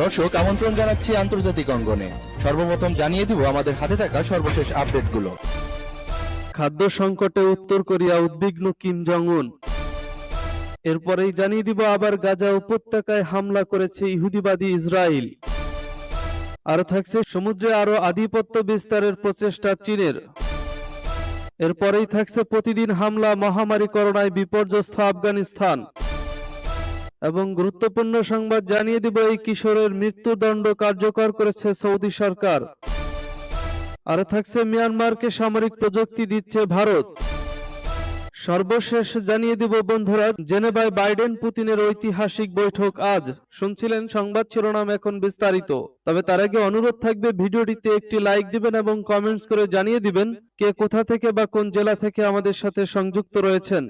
দর্শক, আমন্ত্রণ জানাচ্ছি আন্তর্জাতিক অঙ্গনে। সর্বপ্রথম জানিয়ে দিব আমাদের হাতে থাকা সর্বশেষ আপডেটগুলো। খাদ্য সংকটে উত্তর কোরিয়া উদ্বিগ্ন কিম জং উন এরপরেই জানিয়ে দিব আবার গাজা উপত্যকায় হামলা করেছে ইহুদিবাদী ইসরায়েল আরও থাকছে সমুদ্রে আরও আধিপত্য বিস্তারের প্রচেষ্টা চীনের। এরপরেই থাকছে প্রতিদিন হামলা, মহামারী করোনায় বিপর্যস্ত আফগানিস্তান। এবং গুরুত্বপূর্ণ সংবাদ জানিয়ে দিব এই কিশোরের মৃত্যুদণ্ড কার্যকর করেছে সৌদি সরকার। আরও থাকছে মিয়ানমারকে সামরিক প্রযুক্তি দিচ্ছে ভারত। সর্বশেষ জানিয়ে দিব বন্ধুরা, জেনেভায় বাইডেন পুতিনের ঐতিহাসিক বৈঠক আজ। শুনছিলেন সংবাদ শিরোনাম এখন বিস্তারিত। তবে তার আগে অনুরোধ থাকবে ভিডিওটিতে একটি লাইক দিবেন এবং কমেন্টস করে জানিয়ে দিবেন কে কোথা থেকে বা কোন জেলা থেকে আমাদের সাথে সংযুক্ত রয়েছেন।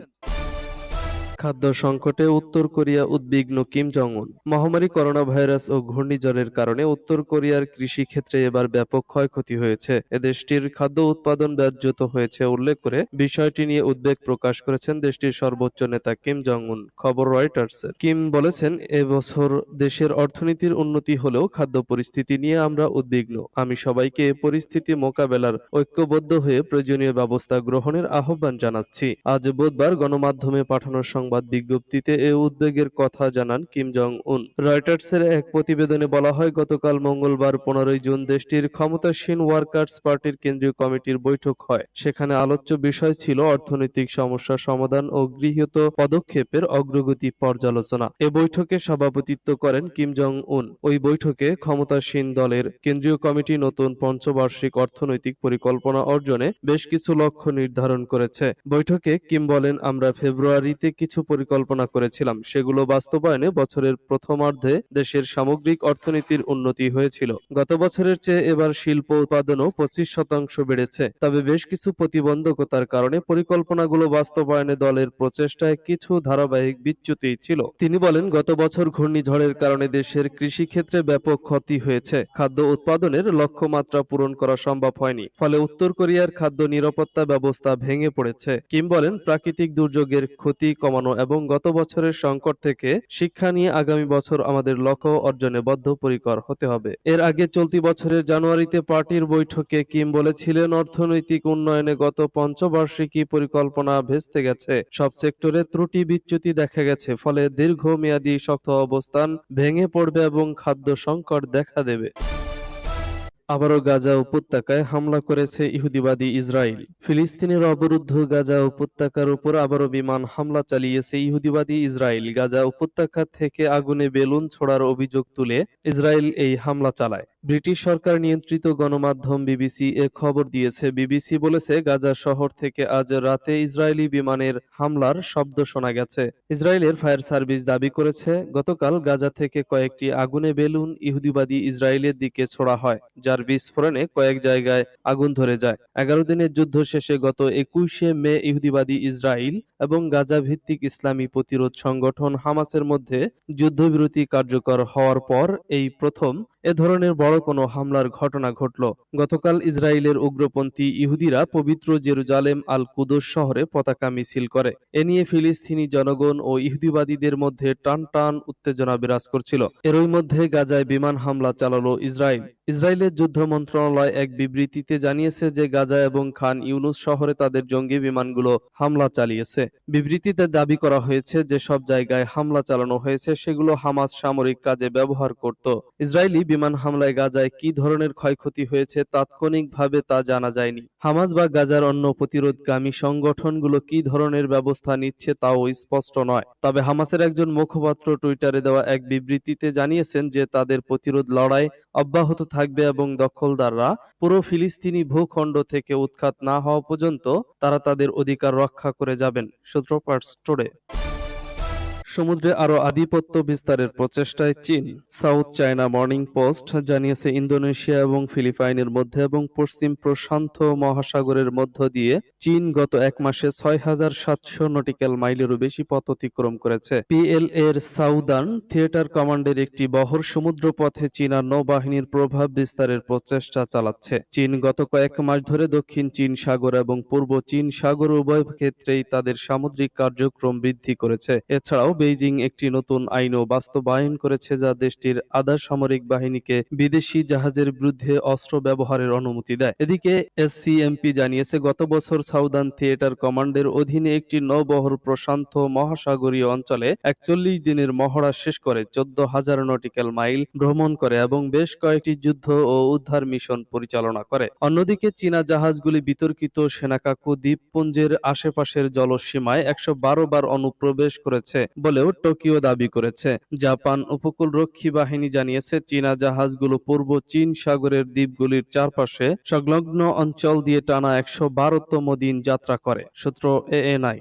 খাদ্য সংকটে উত্তর কোরিয়া উদ্বিগ্ন কিম জং উন মহামারী করোনা ভাইরাস ও ঘূর্ণিঝড়ের কারণে উত্তর কোরিয়ার কৃষি ক্ষেত্রে এবার ব্যাপক ক্ষয়ক্ষতি হয়েছে। এদেশটির খাদ্য উৎপাদন ব্যাহত হয়েছে উল্লেখ করে বিষয়টি নিয়ে উদ্বেগ প্রকাশ করেছেন দেশটির সর্বোচ্চ নেতা কিম জং উন খবর রয়টার্সের কিম বলেছেন এবছর দেশের অর্থনীতির উন্নতি হলেও খাদ্য পরিস্থিতি নিয়ে আমরা উদ্বিগ্ন। আমি সবাইকে এ পরিস্থিতি মোকাবেলার ঐক্যবদ্ধ হয়ে প্রয়োজনীয় ব্যবস্থা গ্রহণের আহ্বান জানাচ্ছি। আজ বুধবার গণমাধ্যমে পাঠানো সংবাদ বিজ্ঞপ্তিতে এ উদ্বেগের কথা জানান কিম জং উন রয়টার্সের এক প্রতিবেদনে বলা হয়, গতকাল মঙ্গলবার পনেরোই জুন দেশটির ক্ষমতাসীন ওয়ার্কার্স পার্টির কেন্দ্রীয় কমিটির বৈঠক হয়। সেখানে আলোচ্য বিষয় ছিল অর্থনৈতিক সমস্যা সমাধান ও গৃহীত পদক্ষেপের অগ্রগতি পর্যালোচনা। এ বৈঠকে সভাপতিত্ব করেন কিম জং উন ওই বৈঠকে ক্ষমতাসীন দলের কেন্দ্রীয় কমিটি নতুন পঞ্চবার্ষিক অর্থনৈতিক পরিকল্পনা অর্জনে বেশ কিছু লক্ষ্য নির্ধারণ করেছে। বৈঠকে কিম বলেন, আমরা ফেব্রুয়ারিতে কিছু পরিকল্পনা করেছিলাম। সেগুলো বাস্তবায়নে বছরের প্রথমার্ধে দেশের সামগ্রিক অর্থনীতির উন্নতি হয়েছিল। গত বছরের চেয়ে এবার শিল্প উৎপাদনও পঁচিশ শতাংশ বেড়েছে। তবে বেশ কিছু প্রতিবন্ধকতার কারণে পরিকল্পনাগুলো বাস্তবায়নে দলের প্রচেষ্টায় কিছু ধারাবাহিক বিচ্যুতি ছিল। তিনি বলেন, গত বছর ঘূর্ণিঝড়ের কারণে দেশের কৃষি ক্ষেত্রে ব্যাপক ক্ষতি হয়েছে। খাদ্য উৎপাদনের লক্ষ্যমাত্রা পূরণ করা সম্ভব হয়নি। ফলে উত্তর কোরিয়ার খাদ্য নিরাপত্তা ব্যবস্থা ভেঙে পড়েছে। কিম বলেন, প্রাকৃতিক দুর্যোগের ক্ষতি কমানো এবং গত বছরের সংকট থেকে শিক্ষা নিয়ে আগামী বছর আমাদের লক্ষ্য অর্জনে বদ্ধপরিকর হতে হবে। এর আগে চলতি বছরের জানুয়ারিতে পার্টির বৈঠকে কিম বলেছিলেন, অর্থনৈতিক উন্নয়নে গত পঞ্চবার্ষিকী পরিকল্পনা ভেস্তে গেছে। সব সেক্টরে ত্রুটি বিচ্যুতি দেখা গেছে, ফলে দীর্ঘমেয়াদী শক্ত অবস্থান ভেঙে পড়বে এবং খাদ্য সংকট দেখা দেবে। আবারও গাজা উপত্যকায় হামলা করেছে ইহুদিবাদী ইসরায়েল। ফিলিস্তিনের অবরুদ্ধ গাজা উপত্যকার উপর আবারও বিমান হামলা চালিয়েছে ইহুদিবাদী ইসরায়েল। গাজা উপত্যকা থেকে আগুনে বেলুন ছোড়ার অভিযোগ তুলে ইসরায়েল এই হামলা চালায়। ব্রিটিশ সরকার নিয়ন্ত্রিত গণমাধ্যম বিবিসি এ খবর দিয়েছে। বিবিসি বলেছে, গাজা শহর থেকে আজ রাতে ইসরায়েলি বিমানের হামলার শব্দ শোনা গেছে। ইসরায়েলের ফায়ার সার্ভিস দাবি করেছে, গতকাল গাজা থেকে কয়েকটি আগুনে বেলুন ইহুদিবাদী ইসরায়েলের দিকে ছোড়া হয়, যার বিস্ফোরণে কয়েক জায়গায় আগুন ধরে যায়। এগারো দিনের যুদ্ধ শেষে গত একুশে মে ইহুদিবাদী ইসরায়েল এবং গাজা ভিত্তিক ইসলামী প্রতিরোধ সংগঠন হামাসের মধ্যে যুদ্ধবিরতি কার্যকর হওয়ার পর এই প্রথম এ ধরনের বড় কোনো হামলার ঘটনা ঘটল। গতকাল ইসরায়েলের উগ্রপন্থী ইহুদিরা পবিত্র জেরুজালেম আল কুদস শহরে পতাকা মিছিল করে। এ নিয়ে ফিলিস্তিনি জনগণ ও ইহুদিবাদীদের মধ্যে টান টান উত্তেজনা বিরাজ করছিল। এরই মধ্যে গাজায় বিমান হামলা চালালো ইসরায়েল। ইসরায়েলের যুদ্ধ মন্ত্রণালয় এক বিবৃতিতে জানিয়েছে যে গাজা এবং খান ইউনুস শহরে তাদের জঙ্গি বিমানগুলো হামলা চালিয়েছে। বিবৃতিতে দাবি করা হয়েছে যে সব জায়গায় হামলা চালানো হয়েছে, সেগুলো হামাস সামরিক কাজে ব্যবহার করত। ইসরায়েলি বিমান হামলায় গাজায় কি ধরনের ক্ষয়ক্ষতি হয়েছে তাৎক্ষণিকভাবে তা জানা যায়নি। হামাস বা গাজার অন্য প্রতিরোধগামী সংগঠনগুলো কি ধরনের ব্যবস্থা নিচ্ছে তাও স্পষ্ট নয়। তবে হামাসের একজন মুখপাত্র টুইটারে দেওয়া এক বিবৃতিতে জানিয়েছেন যে তাদের প্রতিরোধ লড়াই অব্যাহত থাকবে এবং দখলদাররা পুরো ফিলিস্তিনি ভূখণ্ড থেকে উৎখাত না হওয়া পর্যন্ত তারা তাদের অধিকার রক্ষা করে যাবেন। সূত্রপাট স্টোরে। সমুদ্রে আরও আধিপত্য বিস্তারের প্রচেষ্টায় চীন, সাউথ চায়না মর্নিং পোস্ট জানিয়েছে ইন্দোনেশিয়া এবং ফিলিপাইনের মধ্যে এবং পশ্চিম প্রশান্ত মহাসাগরের মধ্য দিয়ে চীন গত এক মাসে ছয় হাজার সাতশো নটিক্যাল মাইলেরও বেশি পথ অতিক্রম করেছে। পিএল এর সাউদার্ন থিয়েটার কমান্ডের একটি বহর সমুদ্র পথে চীনা নৌবাহিনীর প্রভাব বিস্তারের প্রচেষ্টা চালাচ্ছে। চীন গত কয়েক মাস ধরে দক্ষিণ চীন সাগর এবং পূর্ব চীন সাগর উভয় ক্ষেত্রেই তাদের সামুদ্রিক কার্যক্রম বৃদ্ধি করেছে। এছাড়াও বেইজিং একটি নতুন আইনও বাস্তবায়ন করেছে যা দেশটির আধা সামরিক বাহিনীকে বিদেশি জাহাজের বিরুদ্ধে অস্ত্র ব্যবহারের অনুমতি দেয়। এদিকে এসসিএমপি জানিয়েছে, গত বছর সাউদার্ন থিয়েটার কমান্ডের অধীনে একটি নৌবহর প্রশান্ত মহাসাগরীয় অঞ্চলে একচল্লিশ দিনের মহড়া শেষ করে চোদ্দ হাজার নটিক্যাল মাইল ভ্রমণ করে এবং বেশ কয়েকটি যুদ্ধ ও উদ্ধার মিশন পরিচালনা করে। অন্যদিকে চীনা জাহাজগুলি বিতর্কিত সেনাকাকু দ্বীপপুঞ্জের আশেপাশের জলসীমায় একশো বারো বার অনুপ্রবেশ করেছে বলেও টোকিও দাবি করেছে। জাপান উপকূলরক্ষী বাহিনী জানিয়েছে, চীনা জাহাজগুলো পূর্ব চীন সাগরের দ্বীপগুলির চারপাশে সংলগ্ন অঞ্চল দিয়ে টানা একশো বারোতম দিন যাত্রা করে, সূত্র এএনআই।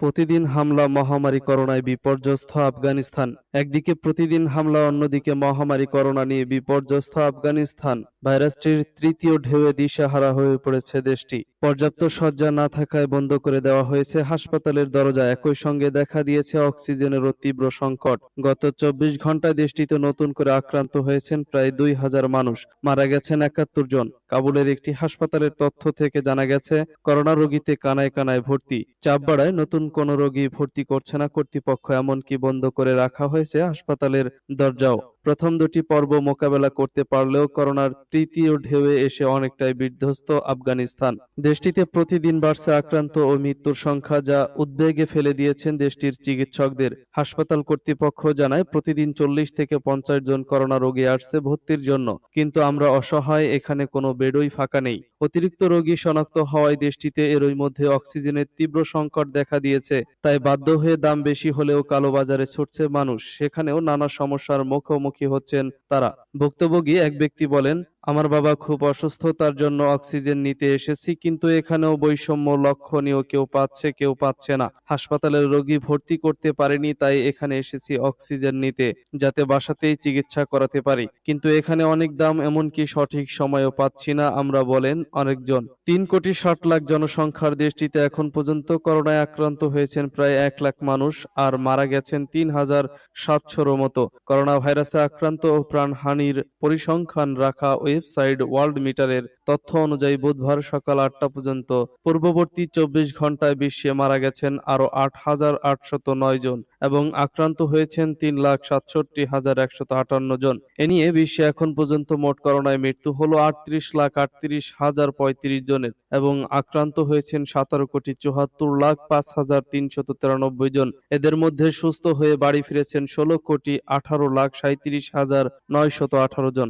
প্রতিদিন হামলা, মহামারী, করোনায় বিপর্যস্ত আফগানিস্তান। একদিকে প্রতিদিন হামলা, অন্যদিকে মহামারী, করোনা নিয়ে বিপর্যস্ত আফগানিস্তান। ভাইরাসটির তৃতীয় ঢেউয়ে দিশেহারা হয়ে পড়েছে দেশটি। পর্যাপ্ত শয্যা না থাকায় বন্ধ করে দেওয়া হয়েছে। হাসপাতালের দরজা একই সঙ্গে দেখা দিয়েছে অক্সিজেনেরও তীব্র সংকট। গত চব্বিশ ঘন্টায় দেশটিতে নতুন করে আক্রান্ত হয়েছেন প্রায় দুই হাজার মানুষ। মারা গেছেন একাত্তর জন। কাবুলের একটি হাসপাতালের তথ্য থেকে জানা গেছে, করোনা রোগীতে কানায় কানায় ভর্তি। চাপ বাড়ায় নতুন কোনো রোগী ভর্তি করছে না কর্তৃপক্ষ, এমনকি বন্ধ করে রাখা হয়েছে হাসপাতালের দরজাও। প্রথম দুটি পর্ব মোকাবেলা করতে পারলেও করোনার তৃতীয় ঢেউয়ে এসে অনেকটাই বিধ্বস্ত আফগানিস্তান। দেশটিতে প্রতিদিন বাড়ছে আক্রান্ত ও মৃত্যুর সংখ্যা যা উদ্বেগে ফেলে দিয়েছেন দেশটির চিকিৎসকদের। হাসপাতাল কর্তৃপক্ষ জানায়, প্রতিদিন চল্লিশ থেকে পঞ্চাশ জন করোনা রোগী আসছে ভর্তির জন্য। কিন্তু আমরা অসহায়, এখানে কোনো বেডই ফাঁকা নেই। অতিরিক্ত রোগী শনাক্ত হওয়ায় দেশটিতে এরই মধ্যে অক্সিজেনের তীব্র সংকট দেখা দিয়েছে। তাই বাধ্য হয়ে দাম বেশি হলেও কালোবাজারে ছুটছে মানুষ। সেখানেও নানা সমস্যার মুখোমুখি হচ্ছেন তারা? ভুক্তভোগী এক ব্যক্তি বলেন আমার বাবা খুব অসুস্থ, তার জন্য অক্সিজেন নিতে এসেছি, কিন্তু এখানেও বৈষম্য লক্ষণীয়, কেউ পাচ্ছে কেউ পাচ্ছে না। হাসপাতালের রোগী ভর্তি করতে পারেনি, তাই এখানে এসেছি অক্সিজেন নিতে, যাতে বাসাতেই চিকিৎসা করাতে পারি। কিন্তু এখানে অনেক দাম, এমনকি সঠিক সময়ও পাচ্ছি না, আমরা বলেন অনেকজন। তিন কোটি ষাট লাখ জনসংখ্যার দেশটিতে এখন পর্যন্ত করোনায় আক্রান্ত হয়েছেন প্রায় এক লাখ মানুষ, আর মারা গেছেন তিন হাজার সাতশোর মতো। করোনা ভাইরাসে আক্রান্ত ও প্রাণহানির পরিসংখ্যান রাখা ওয়েবসাইট ওয়ার্ল্ড মিটারের তথ্য অনুযায়ী বুধবার সকাল আটটা পর্যন্ত পূর্ববর্তী চব্বিশ ঘন্টায় বিশ্বে মারা গেছেন আরও আট হাজার আটশত নয় জন এবং আক্রান্ত হয়েছেন তিন লাখ সাতষট্টি হাজার একশত আটান্ন জন। এ নিয়ে বিশ্বে এখন পর্যন্ত মোট করোনায় মৃত্যু হলো আটত্রিশ লাখ আটত্রিশ হাজার পঁয়ত্রিশ জনের এবং আক্রান্ত হয়েছেন সতেরো কোটি চুয়াত্তর লাখ পাঁচ হাজার তিনশত তিরানব্বই জন। এদের মধ্যে সুস্থ হয়ে বাড়ি ফিরেছেন ষোলো কোটি আঠারো লাখ সাঁত্রিশ হাজার নয়শত আঠারো জন।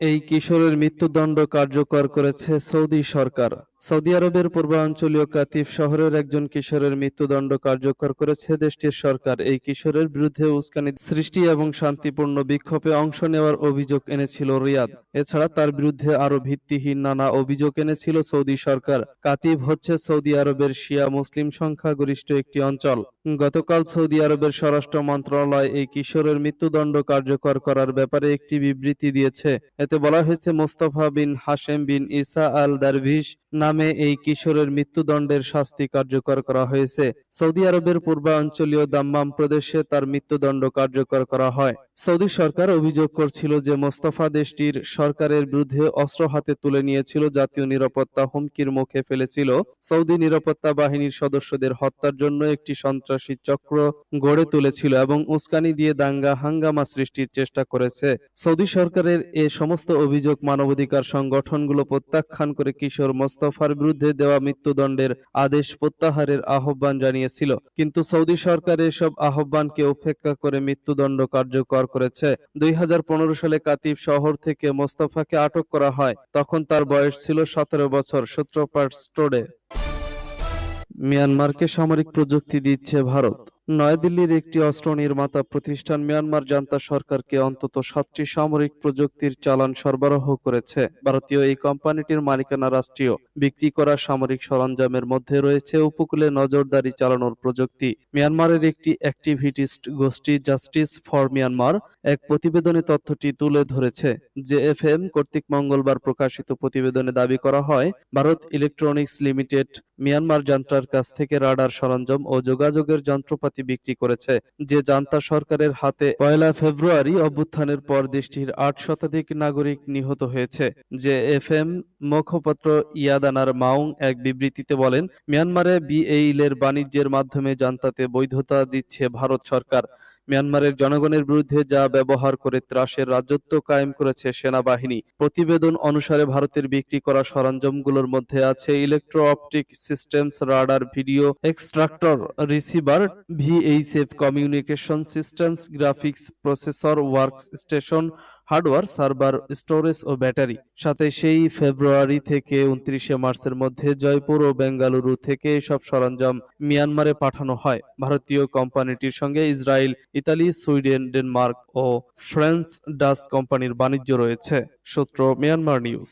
এই কিশোরের মৃত্যুদণ্ড কার্যকর করেছে সৌদি সরকার। সৌদি আরবের পূর্বাঞ্চলীয় কাতিফ শহরের একজন কিশোরের মৃত্যুদণ্ড কার্যকর করেছে দেশটির সরকার। এই কিশোরের বিরুদ্ধে উস্কানি সৃষ্টি এবং শান্তিপূর্ণ বিক্ষোভে অংশ নেওয়ার অভিযোগ এনেছিল রিয়াদ। এছাড়া তার বিরুদ্ধে আরও ভিত্তিহীন নানা অভিযোগ এনেছিল সৌদি সরকার। কাতিব হচ্ছে সৌদি আরবের শিয়া মুসলিম সংখ্যাগরিষ্ঠ একটি অঞ্চল। গতকাল সৌদি আরবের স্বরাষ্ট্র মন্ত্রণালয় এই কিশোরের মৃত্যুদণ্ড কার্যকর করার ব্যাপারে একটি বিবৃতি দিয়েছে। বলা হয়েছে মোস্তফা বিন হাশেম বিন ইসা আল দারভিস নামে এই কিশোরের মৃত্যুদণ্ডের শাস্তি কার্যকর করা হয়েছে। সৌদি আরবের পূর্বাঞ্চলীয় দাম্মাম প্রদেশে তার মৃত্যুদণ্ড কার্যকর করা হয়। সৌদি সরকার অভিযোগ করছিল যে মোস্তফা দেশটির সরকারের বিরুদ্ধে অস্ত্র হাতে তুলে নিয়েছিল, জাতীয় নিরাপত্তা হুমকির মুখে ফেলেছিল। সৌদি নিরাপত্তা বাহিনীর সদস্যদের হত্যার জন্য একটি সন্ত্রাসী চক্র গড়ে তুলেছিল এবং উস্কানি দিয়ে দাঙ্গা হাঙ্গামা সৃষ্টির চেষ্টা করেছে। সৌদি সরকারের এ সমস্ত অভিযোগ মানবাধিকার সংগঠনগুলো প্রত্যাখ্যান করে কিশোর মোস্তফার বিরুদ্ধে দেওয়া মৃত্যুদণ্ডের আদেশ প্রত্যাহারের আহ্বান জানিয়েছিল। কিন্তু সৌদি সরকার এসব আহ্বানকে উপেক্ষা করে মৃত্যুদণ্ড কার্যকর করেছে। দুই হাজার পনেরো সালে কাতিব শহর থেকে মোস্তফাকে আটক করা হয়। তখন তার বয়স ছিল সতেরো বছর। সূত্রপাত স্টোরে মিয়ানমারকে সামরিক প্রযুক্তি দিচ্ছে ভারত। নয়াদিল্লির একটি অস্ত্র নির্মাতা প্রতিষ্ঠান মিয়ানমার জান্তা সরকারকে অন্তত সাতটি সামরিক প্রযুক্তির চালান সরবরাহ করেছে। ভারতীয় এই কোম্পানিটির মালিকানা রাষ্ট্রীয়। বিক্রি করা সামরিক সরঞ্জামের মধ্যে রয়েছে উপকূলে নজরদারি চালানোর প্রযুক্তি। মিয়ানমারের একটি অ্যাক্টিভিটিস্ট গোষ্ঠী জাস্টিস ফর মিয়ানমার এক প্রতিবেদনে তথ্যটি তুলে ধরেছে। জেএফএম কর্তৃক মঙ্গলবার প্রকাশিত প্রতিবেদনে দাবি করা হয়, ভারত ইলেকট্রনিক্স লিমিটেড মিয়ানমার জান্তার কাছ থেকে রাডার সরঞ্জাম ও যোগাযোগের যন্ত্রপাতি বিক্রি করেছে। যে জান্তা সরকারের হাতে পয়লা ফেব্রুয়ারি অভ্যুত্থানের পর দেশটির আট শতাধিক নাগরিক নিহত হয়েছে। যে এফ এম মুখপাত্র ইয়াদানার মাউং এক বিবৃতিতে বলেন, মিয়ানমারে বিএইলের বাণিজ্যের মাধ্যমে জান্তাতে বৈধতা দিচ্ছে ভারত সরকার। মিয়ানমারের জনগণের বিরুদ্ধে যা ব্যবহার করে ত্রাসের রাজত্ব কায়েম করেছে সেনাবাহিনী, প্রতিবেদন অনুসারে ভারতের বিক্রি করা সরঞ্জামগুলোর মধ্যে আছে electro optic systems radar video extractor receiver VHF communication systems graphics processor work station hardware server, storage ও ব্যাটারি। সাথে সেই ফেব্রুয়ারি থেকে উনত্রিশে মার্চের মধ্যে জয়পুর ও বেঙ্গালুরু থেকে সব সরঞ্জাম মিয়ানমারে পাঠানো হয়। ভারতীয় কোম্পানিটির সঙ্গে ইসরায়েল, ইতালি, সুইডেন, ডেনমার্ক ও ফ্রান্স ডাচ কোম্পানির বাণিজ্য রয়েছে। সূত্র, মিয়ানমার নিউজ।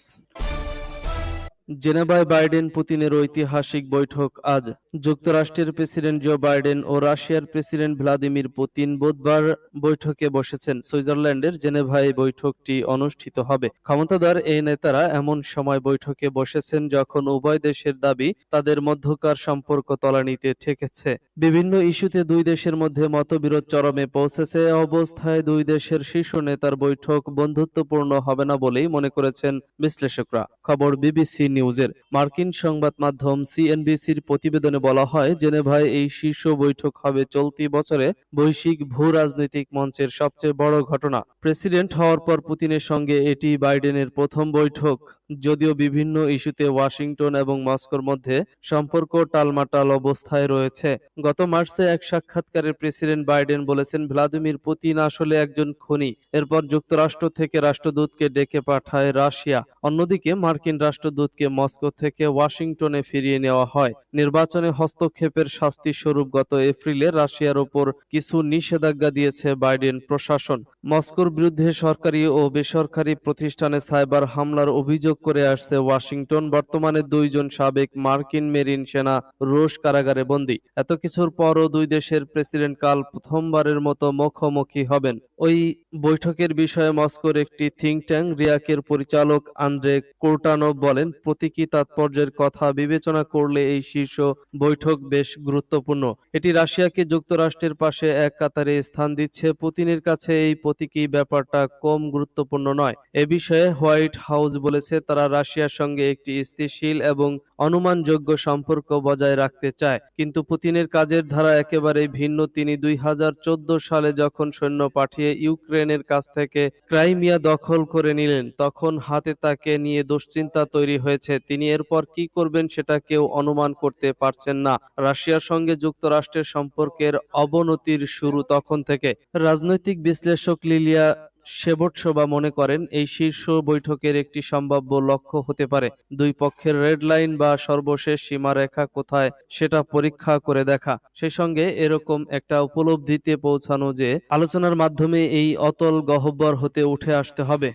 জেনেভায় বাইডেন পুতিনের ঐতিহাসিক বৈঠক আজ। যুক্তরাষ্ট্রের প্রেসিডেন্ট জো বাইডেন ও রাশিয়ার প্রেসিডেন্ট ভ্লাদিমির পুতিন বুধবার বৈঠকে বসেছেন। সুইজারল্যান্ডের জেনেভায় বৈঠকটি অনুষ্ঠিত হবে। ক্ষমতাধর এই নেতারা এমন সময় বৈঠকে বসেছেন যখন উভয় দেশের দাবি তাদের মধ্যকার সম্পর্ক তলানিতে ঠেকেছে। বিভিন্ন ইস্যুতে দুই দেশের মধ্যে মতবিরোধ চরমে পৌঁছেছে অবস্থায় দুই দেশের শীর্ষ নেতার বৈঠক বন্ধুত্বপূর্ণ হবে না বলেই মনে করেছেন বিশ্লেষকরা। খবর বিবিসি নিউজের মার্কিন সংবাদ মাধ্যম সিএনবিসির প্রতিবেদনে বলা হয়, জেনেভায় এই শীর্ষ বৈঠক হবে চলতি বছরে বৈশ্বিক ভূ রাজনৈতিক মঞ্চের সবচেয়ে বড় ঘটনা। প্রেসিডেন্ট হওয়ার পর পুতিনের সঙ্গে এটি বাইডেনের প্রথম বৈঠক। যদিও বিভিন্ন ইস্যুতে ওয়াশিংটন এবং মস্কোর মধ্যে সম্পর্ক টালমাটাল অবস্থায় রয়েছে। গত মার্চে এক সাক্ষাৎকারে প্রেসিডেন্ট বাইডেন বলেছেন, ভ্লাদিমির পুতিন আসলে একজন খনি। এরপর যুক্তরাষ্ট্র থেকে রাষ্ট্রদূতকে ডেকে পাঠায় রাশিয়া। অন্যদিকে মার্কিন রাষ্ট্রদূতকে মস্কো থেকে ওয়াশিংটনে ফিরিয়ে নেওয়া হয়। নির্বাচনে হস্তক্ষেপের শাস্তি স্বরূপ গত এপ্রিলে রাশিয়ার ওপর কিছু নিষেধাজ্ঞা দিয়েছে বাইডেন প্রশাসন। মস্কোর বিরুদ্ধে সরকারি ও বেসরকারি প্রতিষ্ঠানে সাইবার হামলার অভিযোগ করে আসছে ওয়াশিংটন। বর্তমানে দুইজন সাবেক মার্কিন মেরিন সেনা রুশ কারাগারে বন্দী। এত কিছুর পরও দুই দেশের প্রেসিডেন্ট কাল প্রথমবারের মতো মুখোমুখি হবেন। ওই বৈঠকের বিষয়ে মস্কোর একটি থিঙ্ক ট্যাঙ্ক রিয়াকের পরিচালক আন্দ্রে কোর্টানভ বলেন, প্রতীকী তাৎপর্যের কথা বিবেচনা করলে এই শীর্ষ বৈঠক বেশ গুরুত্বপূর্ণ। এটি রাশিয়াকে যুক্তরাষ্ট্রের পাশে এক কাতারে স্থান দিচ্ছে। পুতিনের কাছে এই প্রতীকী ব্যাপারটা কম গুরুত্বপূর্ণ নয়। এ বিষয়ে হোয়াইট হাউস বলেছে তারা রাশিয়ার সঙ্গে একটি স্থিতিশীল এবং অনুমানযোগ্য সম্পর্ক বজায় রাখতে চায়। কিন্তু পুতিনের কাজের ধারা একেবারেই ভিন্ন। তিনি দুই সালে যখন সৈন্য পাঠিয়ে ইউক্রেনের কাছ থেকে ক্রাইমিয়া দখল করে নিলেন, তখন হাতে তাকে নিয়ে দুশ্চিন্তা তৈরি হয়েছে। তিনি এরপর কি করবেন সেটা কেউ অনুমান করতে পারছেন না। রাশিয়ার সঙ্গে যুক্তরাষ্ট্রের সম্পর্কের অবনতির শুরু তখন থেকে। রাজনৈতিক বিশ্লেষক লিলিয়া সেবটসভা মনে করেন, এই শীর্ষ বৈঠকের একটি সম্ভাব্য লক্ষ্য হতে পারে। দুই পক্ষের রেড লাইন বা সর্বশেষ সীমারেখা কোথায় সেটা পরীক্ষা করে দেখা। সেই সঙ্গে এরকম একটা উপলব্ধিতে পৌঁছানো যে, আলোচনার মাধ্যমে এই অতল গহ্বর হতে উঠে আসতে হবে।